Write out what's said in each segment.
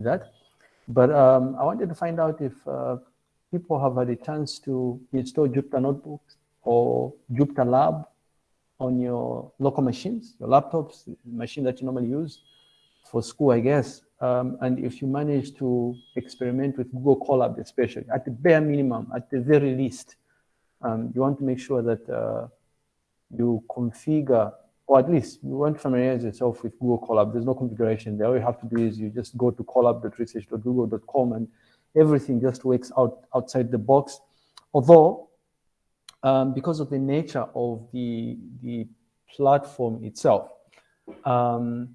that. But um, I wanted to find out if uh, people have had a chance to install Jupyter Notebooks or Jupyter Lab on your local machines, your laptops, machine that you normally use for school, I guess. Um, and if you manage to experiment with Google Colab, especially at the bare minimum, at the very least, um, you want to make sure that uh, you configure, or at least you want to familiarize yourself with Google Colab. There's no configuration there. All you have to do is you just go to colab.research.google.com and everything just works out outside the box. Although, um, because of the nature of the, the platform itself, um,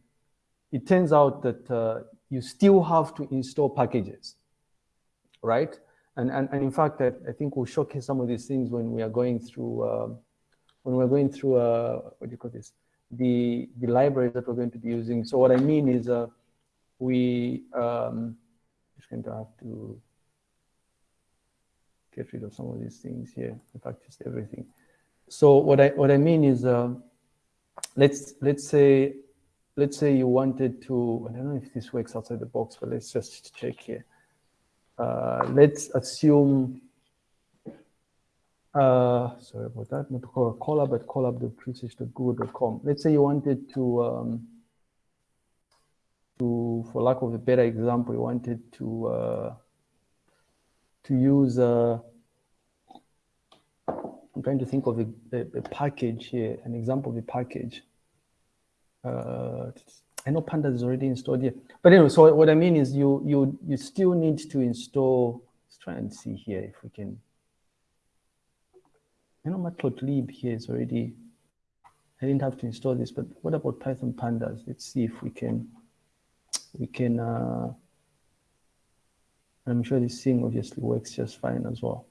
it turns out that uh, you still have to install packages, right? And, and, and in fact, I, I, think we'll showcase some of these things when we are going through, uh, when we're going through, uh, what do you call this? The, the libraries that we're going to be using. So what I mean is uh, we, um, just going to have to get rid of some of these things here. In fact, just everything. So what I, what I mean is, uh, let's, let's say let's say you wanted to, I don't know if this works outside the box, but let's just check here. Uh, let's assume, uh, sorry about that, not Colab, but colab.research.google.com. Let's say you wanted to, um, to, for lack of a better example, you wanted to, uh, to use, uh, I'm trying to think of a, a, a package here, an example of a package uh, I know Pandas is already installed here. But anyway, so what I mean is you you you still need to install. Let's try and see here if we can. I know matplotlib here is already. I didn't have to install this, but what about Python Pandas? Let's see if we can. We can. Uh, I'm sure this thing obviously works just fine as well.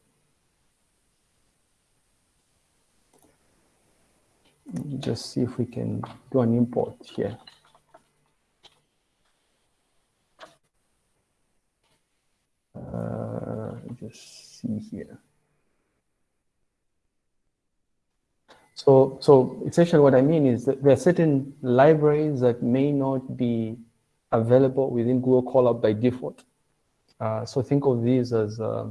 just see if we can do an import here. Uh, just see here. So, so essentially what I mean is that there are certain libraries that may not be available within Google Colab by default. Uh, so think of these as, uh,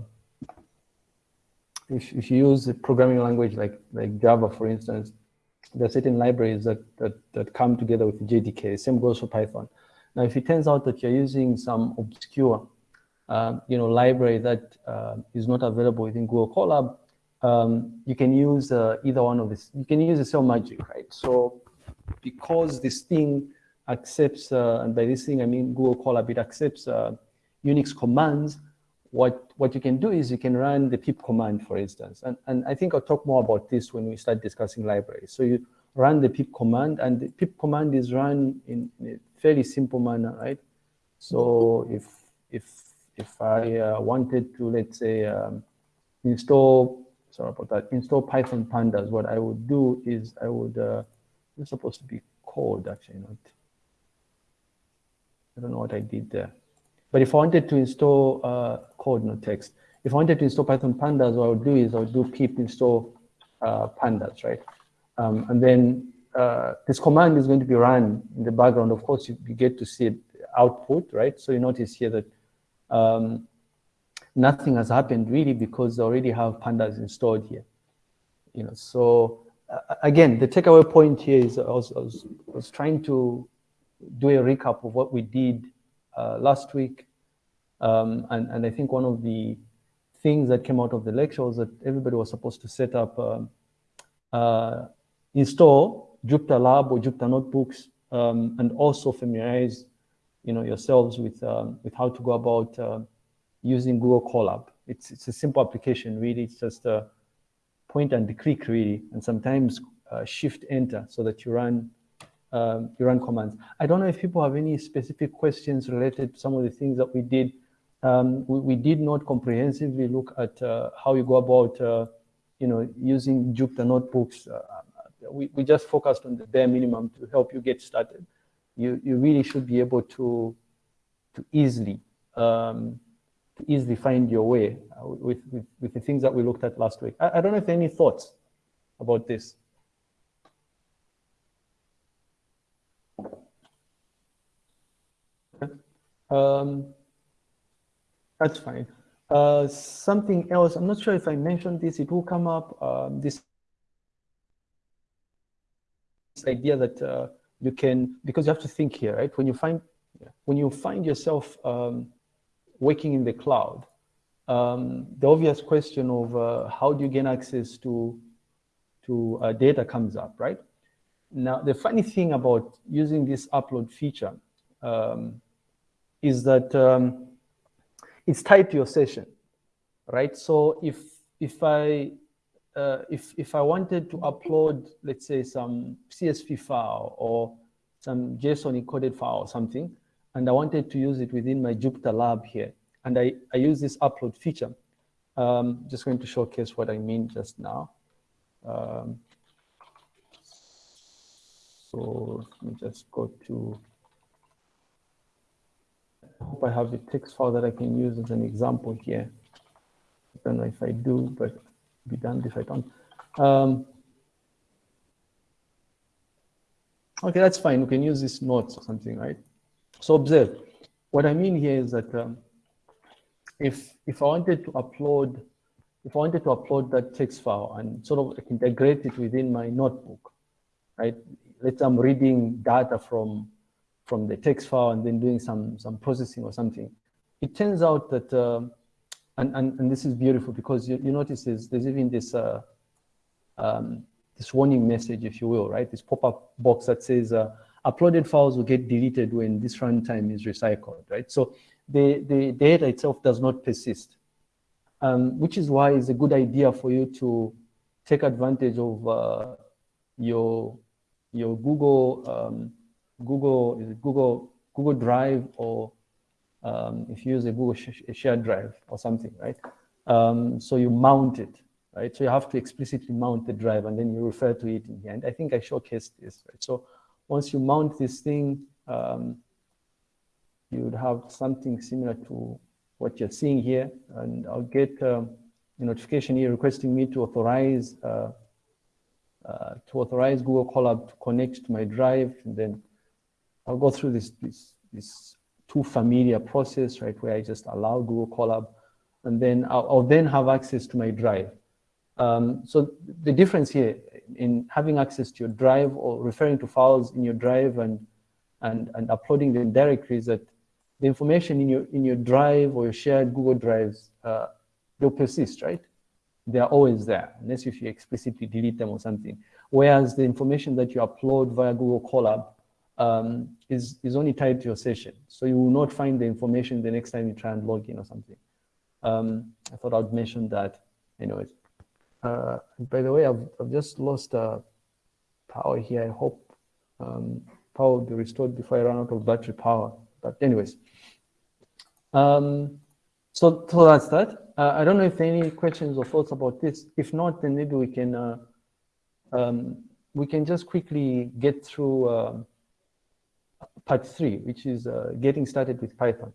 if, if you use a programming language like, like Java, for instance, there are certain libraries that, that, that come together with JDK. Same goes for Python. Now, if it turns out that you're using some obscure, uh, you know, library that uh, is not available within Google Colab, um, you can use uh, either one of this. You can use Excel Magic, right? So because this thing accepts, uh, and by this thing I mean Google Colab, it accepts uh, Unix commands what, what you can do is you can run the pip command, for instance. And, and I think I'll talk more about this when we start discussing libraries. So you run the pip command, and the pip command is run in, in a fairly simple manner, right? So if, if, if I uh, wanted to, let's say, um, install, sorry about that, install Python pandas, what I would do is I would, uh, it's supposed to be code, actually, not, I don't know what I did there. But if I wanted to install uh, code, not text, if I wanted to install Python pandas, what I would do is I would do pip install uh, pandas, right? Um, and then uh, this command is going to be run in the background. Of course, you, you get to see output, right? So you notice here that um, nothing has happened really because they already have pandas installed here. You know, so uh, again, the takeaway point here is I was, I was, I was trying to do a recap of what we did uh, last week. Um, and, and I think one of the things that came out of the lecture was that everybody was supposed to set up, um, uh, install Jupyter Lab or Jupyter Notebooks, um, and also familiarize you know, yourselves with, um, with how to go about uh, using Google Colab. It's, it's a simple application, really. It's just a point and click, really, and sometimes uh, shift enter so that you run um, you run commands. I don't know if people have any specific questions related to some of the things that we did. Um, we, we, did not comprehensively look at uh, how you go about, uh, you know, using Jupyter notebooks. Uh, we, we just focused on the bare minimum to help you get started. You, you really should be able to, to easily, um, easily find your way uh, with, with, with, the things that we looked at last week. I, I don't know if any thoughts about this. Um, that's fine. Uh, something else, I'm not sure if I mentioned this, it will come up, um, this idea that uh, you can, because you have to think here, right? When you find, when you find yourself um, working in the cloud, um, the obvious question of uh, how do you gain access to, to uh, data comes up, right? Now, the funny thing about using this upload feature um, is that um, it's tied to your session, right? So if, if I uh, if, if I wanted to upload, let's say some CSV file or some JSON encoded file or something, and I wanted to use it within my Jupyter lab here, and I, I use this upload feature. Um, just going to showcase what I mean just now. Um, so let me just go to, I hope I have a text file that I can use as an example here. I don't know if I do, but be done if I don't. Um, okay, that's fine. We can use this notes or something, right? So observe. What I mean here is that um, if if I wanted to upload, if I wanted to upload that text file and sort of integrate it within my notebook, right? Let's say I'm reading data from from the text file and then doing some some processing or something. It turns out that um, and, and, and this is beautiful because you, you notice there's, there's even this, uh, um, this warning message, if you will, right? This pop-up box that says uh, uploaded files will get deleted when this runtime is recycled, right? So the, the data itself does not persist, um, which is why it's a good idea for you to take advantage of uh, your, your Google, um, Google, Google, Google Drive or um, if you use a Google sh shared drive or something, right? Um, so you mount it, right? So you have to explicitly mount the drive and then you refer to it in here. And I think I showcased this, right? So once you mount this thing, um, you would have something similar to what you're seeing here. And I'll get um, a notification here requesting me to authorize uh, uh, to authorize Google Colab to connect to my drive. And then I'll go through this, this, this too familiar process, right, where I just allow Google Colab, and then I'll, I'll then have access to my drive. Um, so the difference here in having access to your drive or referring to files in your drive and, and, and uploading them directly is that the information in your, in your drive or your shared Google drives, uh, they'll persist, right? They're always there, unless if you explicitly delete them or something. Whereas the information that you upload via Google Colab um, is, is only tied to your session. So you will not find the information the next time you try and log in or something. Um, I thought I'd mention that anyways. Uh, by the way, I've, I've just lost uh, power here. I hope um, power will be restored before I run out of battery power. But anyways, um, so, so that's that. Uh, I don't know if any questions or thoughts about this. If not, then maybe we can uh, um, we can just quickly get through um, part three, which is uh, getting started with Python.